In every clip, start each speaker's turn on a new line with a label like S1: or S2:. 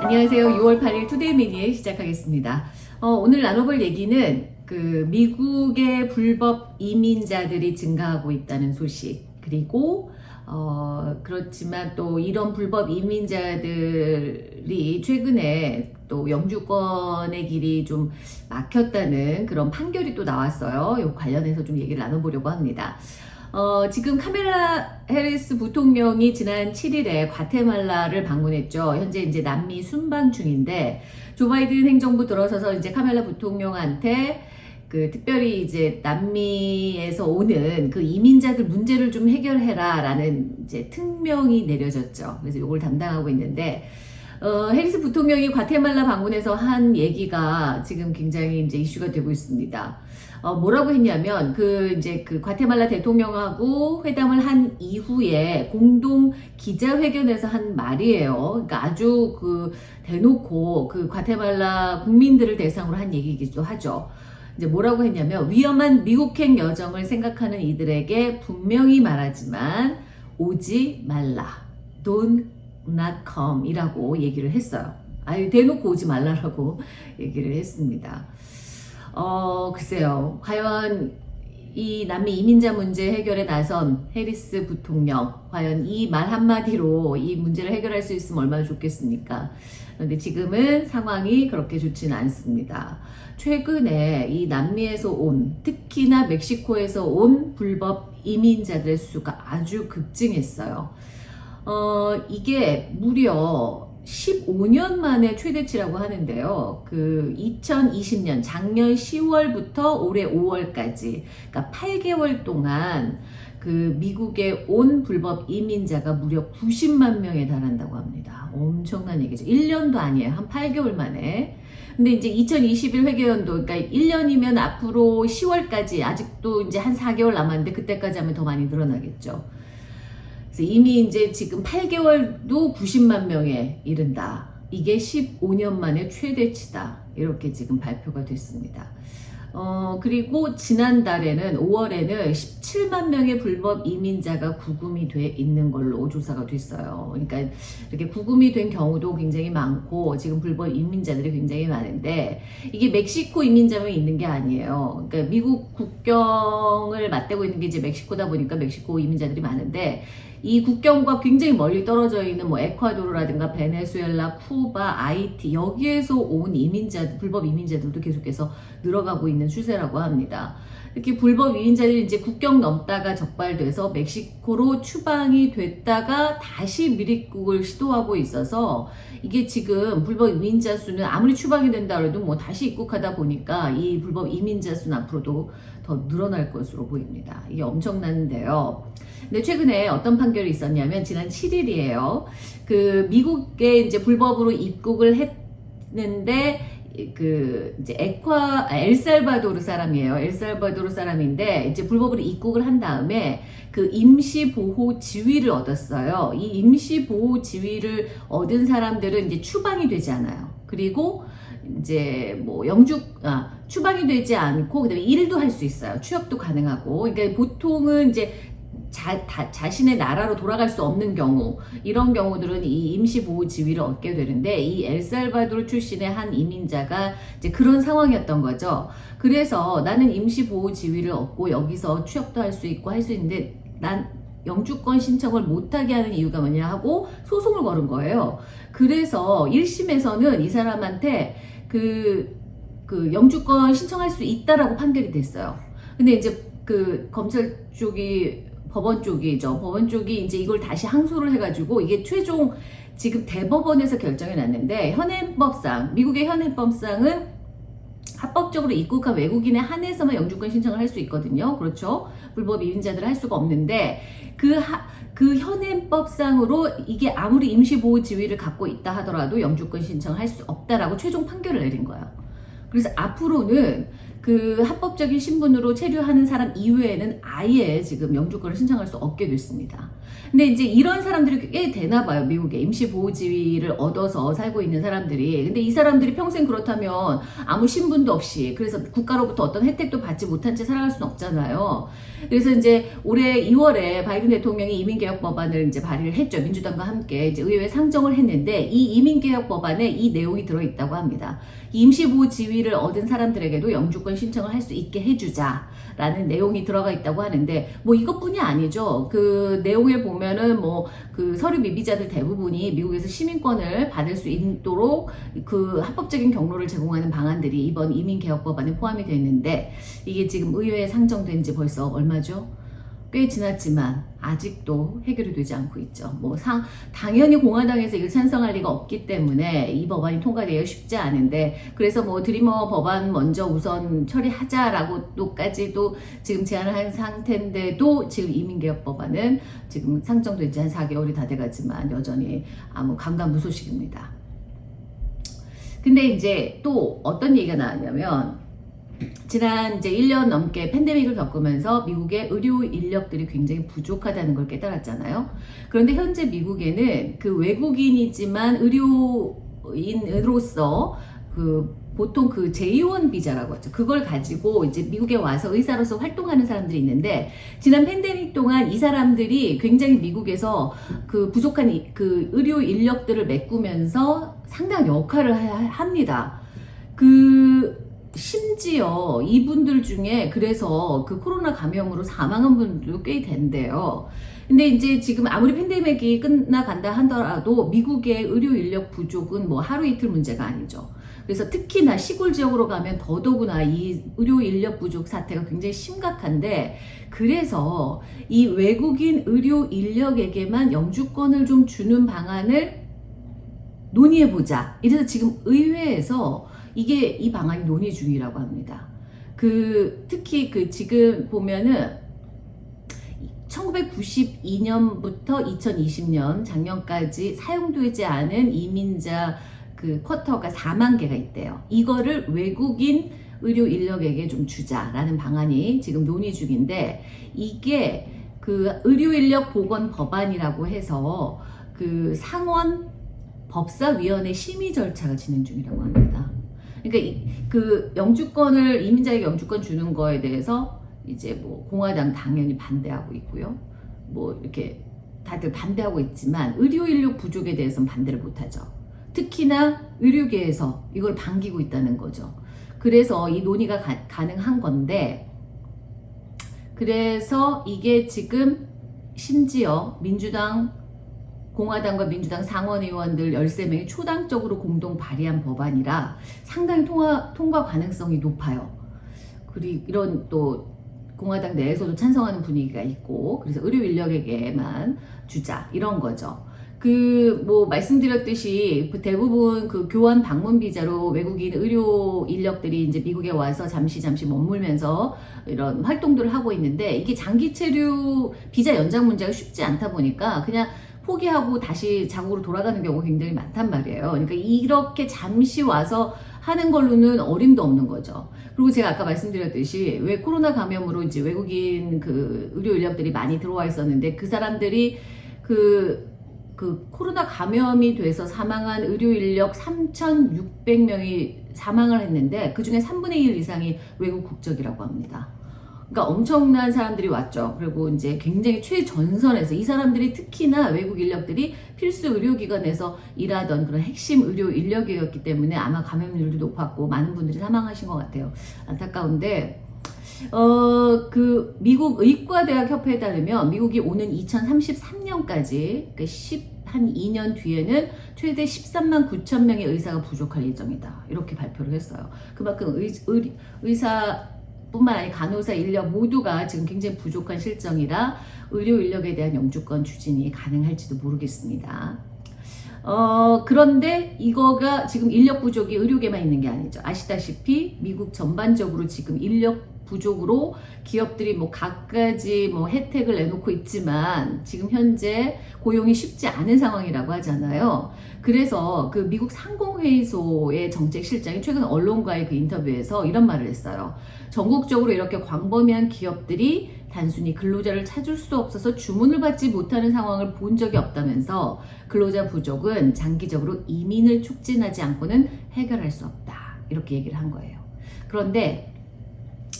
S1: 안녕하세요. 6월 8일 투데이 미니에 시작하겠습니다. 어, 오늘 나눠볼 얘기는 그 미국의 불법 이민자들이 증가하고 있다는 소식 그리고 어, 그렇지만 또 이런 불법 이민자들이 최근에 또 영주권의 길이 좀 막혔다는 그런 판결이 또 나왔어요. 이 관련해서 좀 얘기를 나눠보려고 합니다. 어, 지금 카멜라 해리스 부통령이 지난 7일에 과테말라를 방문했죠. 현재 이제 남미 순방 중인데 조 바이든 행정부 들어서서 이제 카멜라 부통령한테 그 특별히 이제 남미에서 오는 그 이민자들 문제를 좀 해결해라 라는 이제 특명이 내려졌죠. 그래서 이걸 담당하고 있는데 어, 해리스 부통령이 과테말라 방문해서 한 얘기가 지금 굉장히 이제 이슈가 되고 있습니다. 어, 뭐라고 했냐면 그 이제 그 과테말라 대통령하고 회담을 한 이후에 공동 기자회견에서 한 말이에요. 그러니까 아주 그 대놓고 그 과테말라 국민들을 대상으로 한 얘기이기도 하죠. 이제 뭐라고 했냐면 위험한 미국행 여정을 생각하는 이들에게 분명히 말하지만 오지 말라. Don't not come 이라고 얘기를 했어요. 아유 대놓고 오지 말라라고 얘기를 했습니다. 어, 글쎄요. 과연 이 남미 이민자 문제 해결에 나선 해리스 부통령, 과연 이 말 한마디로 이 문제를 해결할 수 있으면 얼마나 좋겠습니까? 그런데 지금은 상황이 그렇게 좋지는 않습니다. 최근에 이 남미에서 온, 특히나 멕시코에서 온 불법 이민자들의 수가 아주 급증했어요. 어, 이게 무려 15년 만에 최대치라고 하는데요. 그 2020년 작년 10월부터 올해 5월까지 그러니까 8개월 동안 그 미국에 온 불법 이민자가 무려 90만 명에 달한다고 합니다. 엄청난 얘기죠. 1년도 아니에요. 한 8개월 만에. 근데 이제 2021 회계연도 그러니까 1년이면 앞으로 10월까지 아직도 이제 한 4개월 남았는데 그때까지 하면 더 많이 늘어나겠죠. 이미 이제 지금 8개월도 90만 명에 이른다. 이게 15년 만에 최대치다. 이렇게 지금 발표가 됐습니다. 어, 그리고 지난달에는 5월에는 17만 명의 불법 이민자가 구금이 돼 있는 걸로 조사가 됐어요. 그러니까 이렇게 구금이 된 경우도 굉장히 많고 지금 불법 이민자들이 굉장히 많은데 이게 멕시코 이민자만 있는 게 아니에요. 그러니까 미국 국경을 맞대고 있는 게 이제 멕시코다 보니까 멕시코 이민자들이 많은데 이 국경과 굉장히 멀리 떨어져 있는 뭐 에콰도르라든가 베네수엘라, 쿠바, 아이티 여기에서 온 이민자 불법 이민자들도 계속해서 늘어가고 있는 추세라고 합니다. 이렇게 불법 이민자들이 이제 국경 넘다가 적발돼서 멕시코로 추방이 됐다가 다시 미립국을 시도하고 있어서 이게 지금 불법 이민자 수는 아무리 추방이 된다 그래도 뭐 다시 입국하다 보니까 이 불법 이민자 수는 앞으로도 더 늘어날 것으로 보입니다. 이게 엄청난데요. 근데 최근에 어떤 판결이 있었냐면 지난 7일이에요. 그 미국에 이제 불법으로 입국을 했는데 그 이제 에콰 아, 엘살바도르 사람이에요. 엘살바도르 사람인데 이제 불법으로 입국을 한 다음에 그 임시 보호 지위를 얻었어요. 이 임시 보호 지위를 얻은 사람들은 이제 추방이 되지 않아요. 그리고 이제 뭐 영주 아 추방이 되지 않고 그다음에 일도 할 수 있어요. 취업도 가능하고. 그러니까 보통은 이제 자, 다, 자신의 나라로 돌아갈 수 없는 경우 이런 경우들은 이 임시보호 지위를 얻게 되는데 이 엘살바도르 출신의 한 이민자가 이제 그런 상황이었던 거죠. 그래서 나는 임시보호 지위를 얻고 여기서 취업도 할 수 있고 할 수 있는데 난 영주권 신청을 못하게 하는 이유가 뭐냐 하고 소송을 걸은 거예요. 그래서 1심에서는 이 사람한테 그, 그 영주권 신청할 수 있다라고 판결이 됐어요. 근데 이제 그 검찰 쪽이 법원 쪽이죠. 법원 쪽이 이제 이걸 다시 항소를 해가지고 이게 최종 지금 대법원에서 결정이 났는데 현행법상 미국의 현행법상은 합법적으로 입국한 외국인에 한해서만 영주권 신청을 할 수 있거든요. 그렇죠. 불법 이민자들은 할 수가 없는데 그, 하, 그 현행법상으로 이게 아무리 임시보호 지위를 갖고 있다 하더라도 영주권 신청을 할 수 없다라고 최종 판결을 내린 거예요. 그래서 앞으로는 그 합법적인 신분으로 체류하는 사람 이외에는 아예 지금 영주권을 신청할 수 없게 됐습니다. 근데 이제 이런 사람들이 꽤 되나 봐요. 미국에 임시 보호 지위를 얻어서 살고 있는 사람들이. 근데 이 사람들이 평생 그렇다면 아무 신분도 없이 그래서 국가로부터 어떤 혜택도 받지 못한 채 살아갈 수는 없잖아요. 그래서 이제 올해 2월에 바이든 대통령이 이민개혁 법안을 이제 발의를 했죠. 민주당과 함께 이제 의회에 상정을 했는데 이 이민개혁 법안에 이 내용이 들어 있다고 합니다. 임시 보호 지위를 얻은 사람들에게도 영주권 신청을 할 수 있게 해주자라는 내용이 들어가 있다고 하는데 뭐 이것뿐이 아니죠. 그 내용을 보면은 뭐 그 서류 미비자들 대부분이 미국에서 시민권을 받을 수 있도록 그 합법적인 경로를 제공하는 방안들이 이번 이민개혁 법안에 포함이 되어 있는데 이게 지금 의회에 상정된 지 벌써 얼마죠? 꽤 지났지만 아직도 해결이 되지 않고 있죠. 뭐 상, 당연히 공화당에서 이걸 찬성할 리가 없기 때문에 이 법안이 통과되어 쉽지 않은데 그래서 뭐 드리머 법안 먼저 우선 처리하자라고 또까지도 지금 제안을 한 상태인데도 지금 이민개혁 법안은 지금 상정된 지 한 4개월이 다 돼가지만 여전히 아무 감감무소식입니다. 근데 이제 또 어떤 얘기가 나왔냐면 지난 이제 1년 넘게 팬데믹을 겪으면서 미국의 의료 인력들이 굉장히 부족하다는 걸 깨달았잖아요. 그런데 현재 미국에는 그 외국인이지만 의료인으로서 그 보통 그 제2원 비자라고 하죠. 그걸 가지고 이제 미국에 와서 의사로서 활동하는 사람들이 있는데 지난 팬데믹 동안 이 사람들이 굉장히 미국에서 그 부족한 이- 그 의료 인력들을 메꾸면서 상당한 역할을 하- 합니다. 그 심지어 이분들 중에 그래서 그 코로나 감염으로 사망한 분들도 꽤 된대요. 근데 이제 지금 아무리 팬데믹이 끝나간다 하더라도 미국의 의료 인력 부족은 뭐 하루 이틀 문제가 아니죠. 그래서 특히나 시골 지역으로 가면 더더구나 이 의료 인력 부족 사태가 굉장히 심각한데 그래서 이 외국인 의료 인력에게만 영주권을 좀 주는 방안을 논의해 보자. 이래서 지금 의회에서 이게 이 방안이 논의 중이라고 합니다. 그 특히 그 지금 보면은 1992년부터 2020년 작년까지 사용되지 않은 이민자 그 쿼터가 4만 개가 있대요. 이거를 외국인 의료 인력에게 좀 주자라는 방안이 지금 논의 중인데 이게 그 의료 인력 보건 법안이라고 해서 그 상원 법사위원회 심의 절차가 진행 중이라고 합니다. 그러니까 이- 그 영주권을 이민자에게 영주권 주는 거에 대해서 이제 뭐 공화당 당연히 반대하고 있고요. 뭐 이렇게 다들 반대하고 있지만 의료 인력 부족에 대해서는 반대를 못하죠. 특히나 의료계에서 이걸 반기고 있다는 거죠. 그래서 이 논의가 가, 가능한 건데 그래서 이게 지금 심지어 민주당 공화당과 민주당 상원의원들 13명이 초당적으로 공동 발의한 법안이라 상당히 통과, 통과 가능성이 높아요. 그리고 이런 또 공화당 내에서도 찬성하는 분위기가 있고 그래서 의료 인력에게만 주자 이런 거죠. 그 뭐 말씀드렸듯이 그 대부분 그 교환 방문 비자로 외국인 의료 인력들이 이제 미국에 와서 잠시 잠시 머물면서 이런 활동들을 하고 있는데 이게 장기 체류 비자 연장 문제가 쉽지 않다 보니까 그냥 포기하고 다시 자국으로 돌아가는 경우가 굉장히 많단 말이에요. 그러니까 이렇게 잠시 와서 하는 걸로는 어림도 없는 거죠. 그리고 제가 아까 말씀드렸듯이 왜 코로나 감염으로 이제 외국인 그 의료 인력들이 많이 들어와 있었는데 그 사람들이 그, 그 코로나 감염이 돼서 사망한 의료 인력 3,600명이 사망을 했는데 그 중에 3분의 1 이상이 외국 국적이라고 합니다. 그러니까 엄청난 사람들이 왔죠. 그리고 이제 굉장히 최전선에서 이 사람들이 특히나 외국 인력들이 필수 의료기관에서 일하던 그런 핵심 의료 인력이었기 때문에 아마 감염률도 높았고 많은 분들이 사망하신 것 같아요. 안타까운데 어, 그, 미국 의과대학 협회에 따르면 미국이 오는 2033년까지, 그 10, 한 2년 뒤에는 최대 13만 9천 명의 의사가 부족할 예정이다. 이렇게 발표를 했어요. 그만큼 의, 의, 의사, 뿐만 아니라 간호사 인력 모두가 지금 굉장히 부족한 실정이라 의료 인력에 대한 영주권 추진이 가능할지도 모르겠습니다. 어, 그런데 이거가 지금 인력 부족이 의료계만 있는 게 아니죠. 아시다시피 미국 전반적으로 지금 인력 부족으로 기업들이 뭐 갖가지 뭐 혜택을 내놓고 있지만 지금 현재 고용이 쉽지 않은 상황이라고 하잖아요. 그래서 그 미국 상공회의소의 정책실장이 최근 언론과의 그 인터뷰에서 이런 말을 했어요. 전국적으로 이렇게 광범위한 기업들이 단순히 근로자를 찾을 수 없어서 주문을 받지 못하는 상황을 본 적이 없다면서 근로자 부족은 장기적으로 이민을 촉진하지 않고는 해결할 수 없다. 이렇게 얘기를 한 거예요. 그런데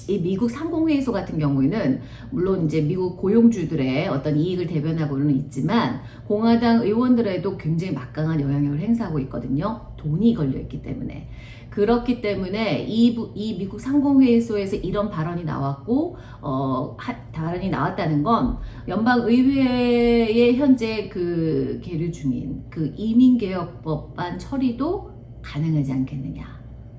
S1: 이 미국 상공회의소 같은 경우에는 물론 이제 미국 고용주들의 어떤 이익을 대변하고는 있지만 공화당 의원들에도 굉장히 막강한 영향력을 행사하고 있거든요. 돈이 걸려 있기 때문에. 그렇기 때문에 이, 부- 이 미국 상공회의소에서 이런 발언이 나왔고 어, 하- 발언이 나왔다는 건 연방 의회에 현재 그 계류 중인 그 이민개혁법안 처리도 가능하지 않겠느냐.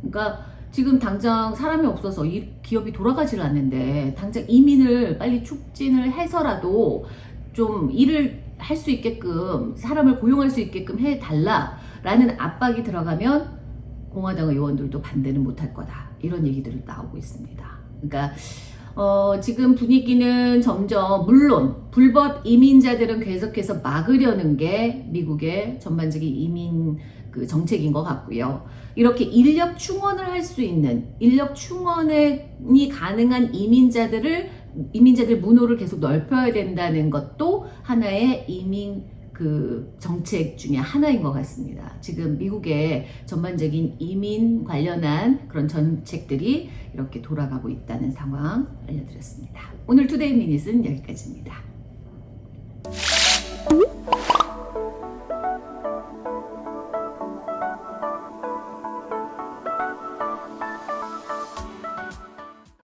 S1: 그러니까 지금 당장 사람이 없어서 이 기업이 돌아가질 않는데 당장 이민을 빨리 촉진을 해서라도 좀 일을 할 수 있게끔 사람을 고용할 수 있게끔 해달라 라는 압박이 들어가면 공화당 의원들도 반대는 못할 거다 이런 얘기들이 나오고 있습니다. 그러니까 어, 지금 분위기는 점점 물론 불법 이민자들은 계속해서 막으려는 게 미국의 전반적인 이민 그 정책인 것 같고요. 이렇게 인력 충원을 할 수 있는 인력 충원이 가능한 이민자들을 이민자들 문호를 계속 넓혀야 된다는 것도 하나의 이민 그 정책 중에 하나인 것 같습니다. 지금 미국의 전반적인 이민 관련한 그런 정책들이 이렇게 돌아가고 있다는 상황 알려드렸습니다. 오늘 투데이 미닛은 여기까지입니다.